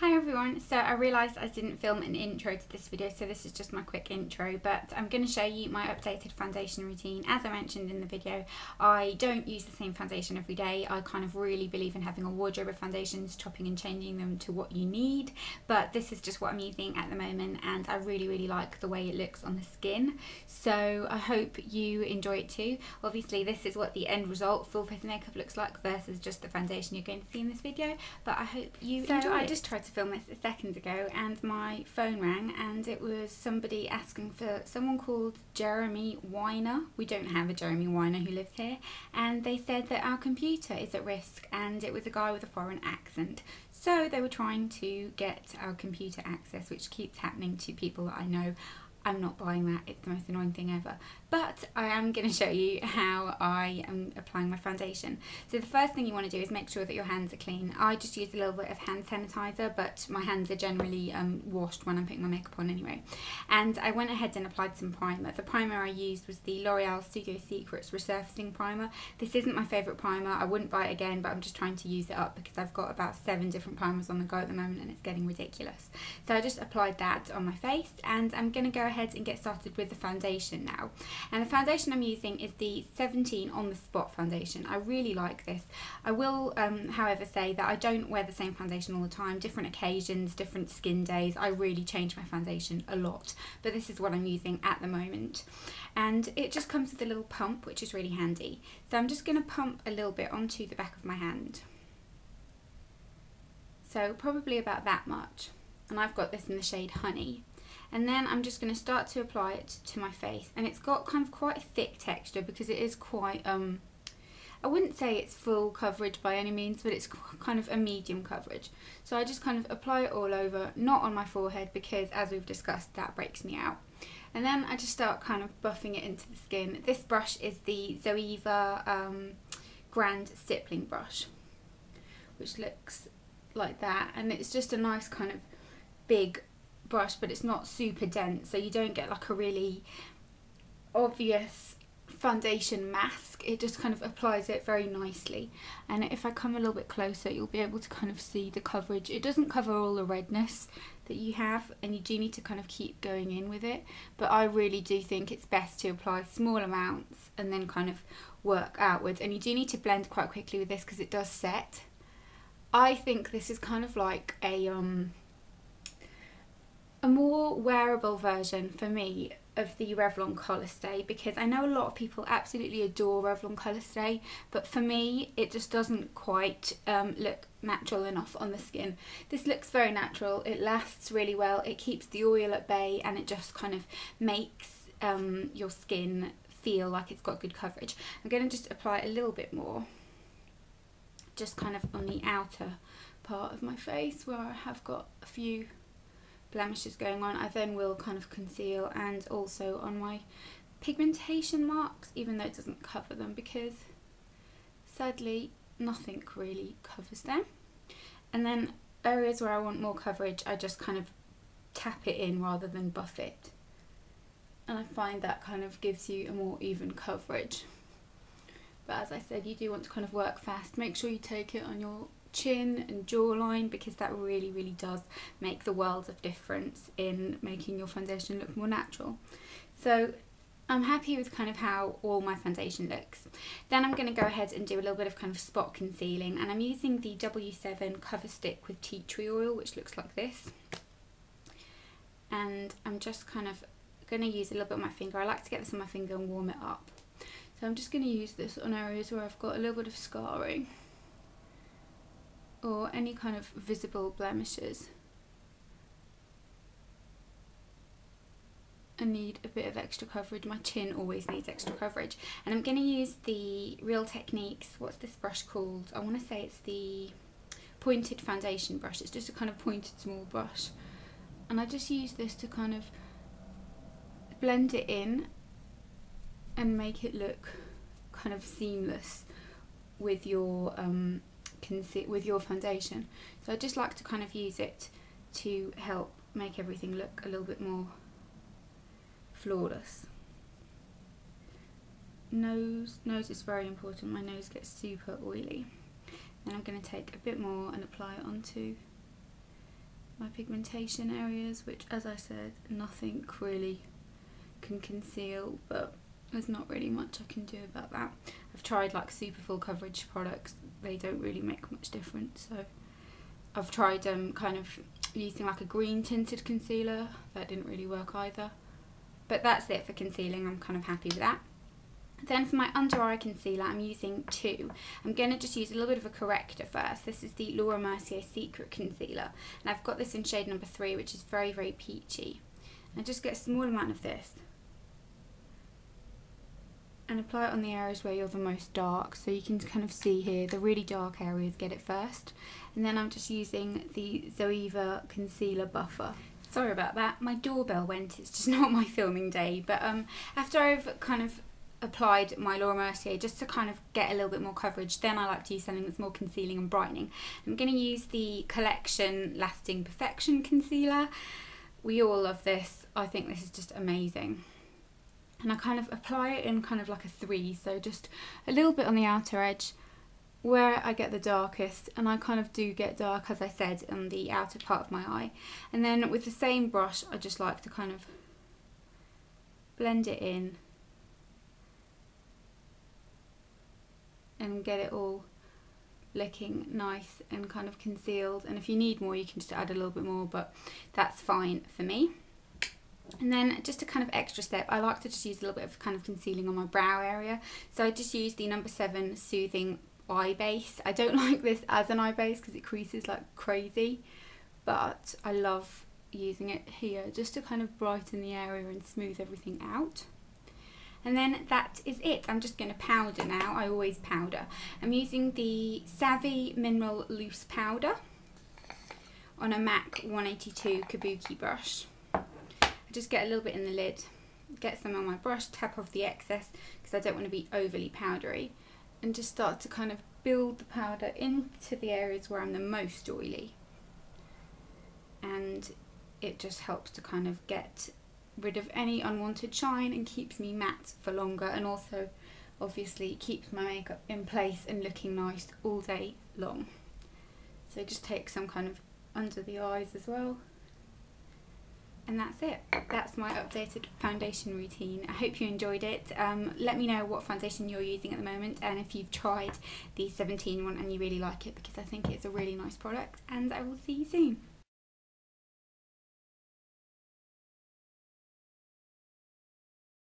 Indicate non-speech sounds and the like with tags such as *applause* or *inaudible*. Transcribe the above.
Hi everyone, so I realised I didn't film an intro to this video so this is just my quick intro but I'm going to show you my updated foundation routine. As I mentioned in the video I don't use the same foundation every day, I kind of really believe in having a wardrobe of foundations, chopping and changing them to what you need but this is just what I'm using at the moment and I really really like the way it looks on the skin so I hope you enjoy it too. Obviously this is what the end result full face makeup looks like versus just the foundation you're going to see in this video but I hope you so enjoy I it. just tried to film this a second ago and my phone rang and it was somebody asking for someone called Jeremy Weiner. We don't have a Jeremy Weiner who lives here and they said that our computer is at risk and it was a guy with a foreign accent. So they were trying to get our computer access which keeps happening to people that I know. I'm not buying that, it's the most annoying thing ever but I am going to show you how I am applying my foundation. So the first thing you want to do is make sure that your hands are clean. I just use a little bit of hand sanitizer but my hands are generally um, washed when I'm putting my makeup on anyway. And I went ahead and applied some primer. The primer I used was the L'Oreal Studio Secrets Resurfacing Primer. This isn't my favourite primer, I wouldn't buy it again but I'm just trying to use it up because I've got about seven different primers on the go at the moment and it's getting ridiculous. So I just applied that on my face and I'm going to go ahead and get started with the foundation now. And the foundation I'm using is the 17 On The Spot foundation. I really like this. I will, um, however, say that I don't wear the same foundation all the time. Different occasions, different skin days. I really change my foundation a lot. But this is what I'm using at the moment. And it just comes with a little pump, which is really handy. So I'm just going to pump a little bit onto the back of my hand. So probably about that much. And I've got this in the shade Honey and then I'm just going to start to apply it to my face. And it's got kind of quite a thick texture because it is quite um I wouldn't say it's full coverage by any means but it's *laughs* kind of a medium coverage. So I just kind of apply it all over not on my forehead because as we've discussed that breaks me out. And then I just start kind of buffing it into the skin. This brush is the Zoeva um, Grand Stippling brush which looks like that. And it's just a nice kind of big brush but it's not super dense so you don't get like a really obvious foundation mask. It just kind of applies it very nicely. And if I come a little bit closer you'll be able to kind of see the coverage. It doesn't cover all the redness that you have and you do need to kind of keep going in with it. But I really do think it's best to apply small amounts and then kind of work outwards. And you do need to blend quite quickly with this because it does set. I think this is kind of like a um a more wearable version for me of the Revlon Colour Stay because I know a lot of people absolutely adore Revlon Colour Stay but for me it just doesn't quite um, look natural enough on the skin. This looks very natural, it lasts really well, it keeps the oil at bay and it just kind of makes um, your skin feel like it's got good coverage. I'm going to just apply a little bit more just kind of on the outer part of my face where I have got a few blemishes going on I then will kind of conceal and also on my pigmentation marks even though it doesn't cover them because sadly nothing really covers them. And then areas where I want more coverage I just kind of tap it in rather than buff it. And I find that kind of gives you a more even coverage. But as I said you do want to kind of work fast. Make sure you take it on your chin and jawline because that really really does make the world of difference in making your foundation look more natural so I'm happy with kind of how all my foundation looks. Then I'm going to go ahead and do a little bit of kind of spot concealing and I'm using the W7 cover stick with tea tree oil which looks like this. And I'm just kind of going to use a little bit on my finger. I like to get this on my finger and warm it up. So I'm just going to use this on areas where I've got a little bit of scarring or any kind of visible blemishes. I need a bit of extra coverage. My chin always needs extra coverage. And I'm going to use the Real Techniques, what's this brush called? I want to say it's the pointed foundation brush. It's just a kind of pointed small brush. And I just use this to kind of blend it in and make it look kind of seamless with your um, with your foundation. So I just like to kind of use it to help make everything look a little bit more flawless. Nose, nose is very important. My nose gets super oily. Then I'm going to take a bit more and apply it onto my pigmentation areas, which as I said, nothing really can conceal, but there's not really much I can do about that. I've tried like super full coverage products, they don't really make much difference, so I've tried um, kind of using like a green tinted concealer, that didn't really work either. But that's it for concealing, I'm kind of happy with that. Then for my under eye concealer, I'm using two. I'm going to just use a little bit of a corrector first. This is the Laura Mercier Secret Concealer. And I've got this in shade number three, which is very, very peachy. And just get a small amount of this. And apply it on the areas where you're the most dark. So you can kind of see here, the really dark areas get it first. And then I'm just using the Zoeva Concealer Buffer. Sorry about that, my doorbell went, it's just *laughs* not my filming day. But um, after I've kind of applied my Laura Mercier just to kind of get a little bit more coverage. Then I like to use something that's more concealing and brightening. I'm going to use the Collection Lasting Perfection Concealer. We all love this. I think this is just amazing. And I kind of apply it in kind of like a three, so just a little bit on the outer edge where I get the darkest and I kind of do get dark as I said on the outer part of my eye. And then with the same brush I just like to kind of blend it in and get it all looking nice and kind of concealed. And if you need more you can just add a little bit more but that's fine for me and then just a kind of extra step I like to just use a little bit of kind of concealing on my brow area so I just use the number seven soothing eye base I don't *laughs* like this as an eye base because it creases like crazy but I love using it here just to kind of brighten the area and smooth everything out and then that is it. I'm just going to powder now. I always powder. I'm using the Savvy Mineral Loose Powder on a MAC 182 Kabuki brush. Just get a little bit in the lid, get some on my brush, tap off the excess because I don't want to be overly powdery and just start to kind of build the powder into the areas where I'm the most oily and it just helps to kind of get rid of any unwanted shine and keeps me matte for longer and also obviously keeps my makeup in place and looking nice all day long. So just take some kind of under the eyes as well. And that's it. That's my updated foundation routine. I hope you enjoyed it. Um, let me know what foundation you're using at the moment and if you've tried the 17 one and you really like it because I think it's a really nice product and I will see you soon.